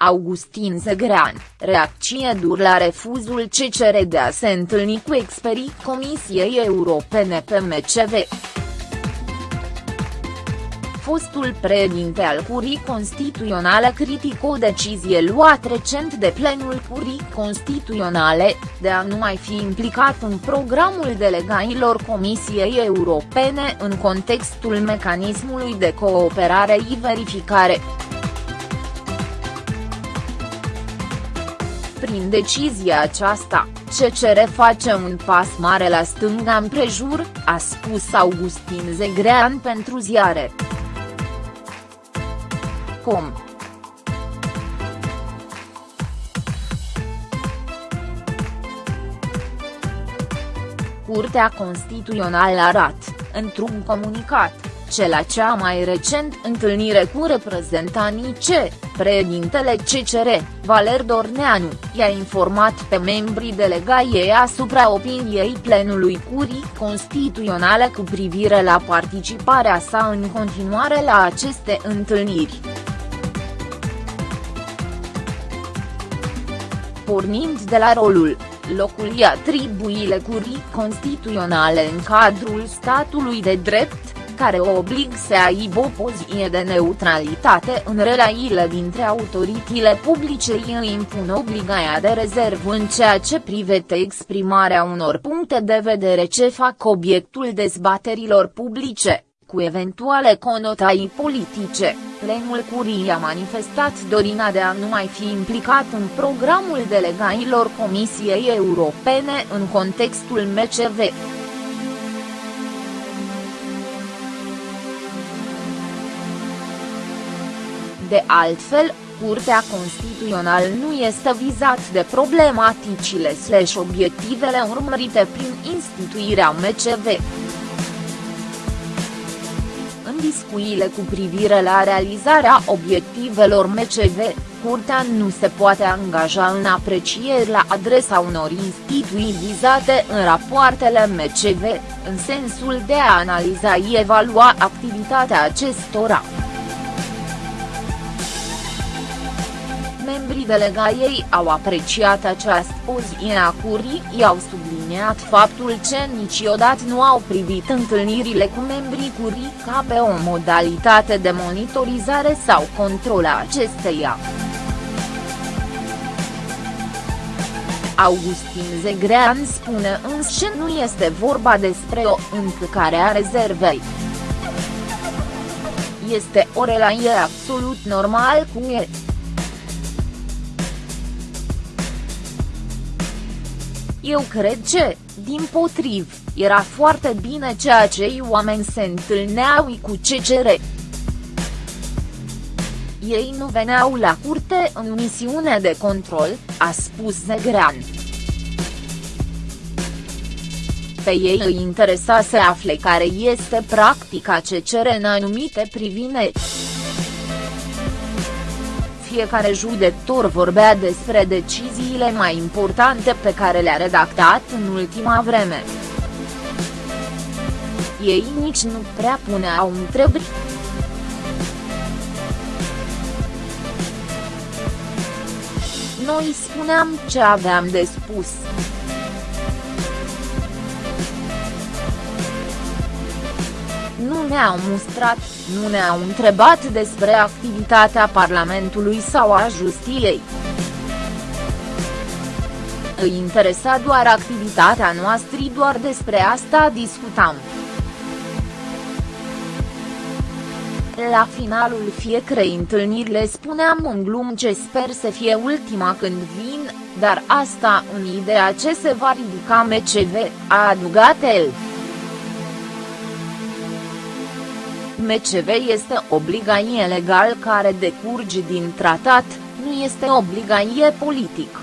Augustin Zegrean, reacție dur la refuzul CCR de a se întâlni cu experii Comisiei Europene pe MCV. Fostul președinte al Curii Constituționale critică o decizie luată recent de plenul Curii Constituționale, de a nu mai fi implicat în programul delegailor Comisiei Europene în contextul mecanismului de cooperare și verificare. Prin decizia aceasta, CCR face un pas mare la stânga împrejur, a spus Augustin Zegrean pentru ziare. Com. Curtea Constituțională arată, într-un comunicat, ce la cea mai recent întâlnire cu reprezentanii C, președintele CCR, Valer Dorneanu, i-a informat pe membrii delegației asupra opiniei plenului Curii Constituționale cu privire la participarea sa în continuare la aceste întâlniri. Pornind de la rolul locul și atribuile curii constituționale în cadrul statului de drept, care o oblig să aibă o poziție de neutralitate în relațiile dintre autoritățile publice și îi impun obligația de rezervă în ceea ce privește exprimarea unor puncte de vedere ce fac obiectul dezbaterilor publice, cu eventuale conotații politice. Plenul Curii a manifestat dorina de a nu mai fi implicat în programul delegailor Comisiei Europene în contextul MCV. De altfel, Curtea Constituțională nu este vizat de problematicile slash obiectivele urmărite prin instituirea MCV. În discuțiile cu privire la realizarea obiectivelor MCV, Curtea nu se poate angaja în aprecieri la adresa unor instituții vizate în rapoartele MCV, în sensul de a analiza și evalua activitatea acestora. Membrii delegației au apreciat această poziție a curii i-au subliniat faptul că niciodată nu au privit întâlnirile cu membrii curii ca pe o modalitate de monitorizare sau control a acesteia. Augustin Zegrean spune însă că nu este vorba despre o încălcare a rezervei. Este o relație absolut normal cu el. Eu cred că, din potriv, era foarte bine ceea ce ei oameni se întâlneau cu CCR. Ei nu veneau la curte în misiune de control, a spus Zegrean. Pe ei îi interesa să afle care este practica CCR în anumite privințe fiecare judecător vorbea despre deciziile mai importante pe care le-a redactat în ultima vreme. Ei nici nu prea puneau întrebări. Noi spuneam ce aveam de spus. Ne-au mustrat, nu ne-au întrebat despre activitatea Parlamentului sau a Justiției. Îi interesa doar activitatea noastră doar despre asta discutam. La finalul fiecarei întâlniri le spuneam în glum ce sper să fie ultima când vin, dar asta în ideea ce se va ridica MCV, a adăugat el. MCV este obligație legal care decurge din tratat, nu este obligație politic.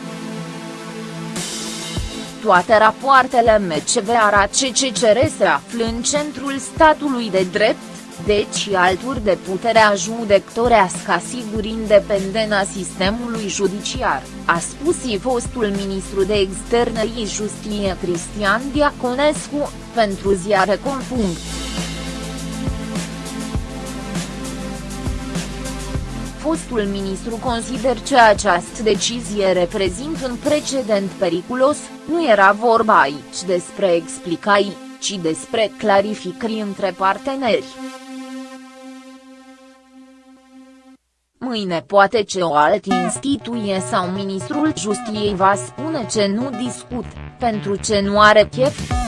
Toate rapoartele MCV arată ce CCR se află în centrul statului de drept, deci alturi de puterea judecătorească asiguri independența sistemului judiciar, a spus și fostul ministru de externe și justiție Cristian Diaconescu, pentru ziare fostul ministru consider că această decizie reprezintă un precedent periculos, nu era vorba aici despre explicai, ci despre clarificări între parteneri. Mâine poate ce o altă instituție sau ministrul justiției va spune ce nu discut, pentru ce nu are chef.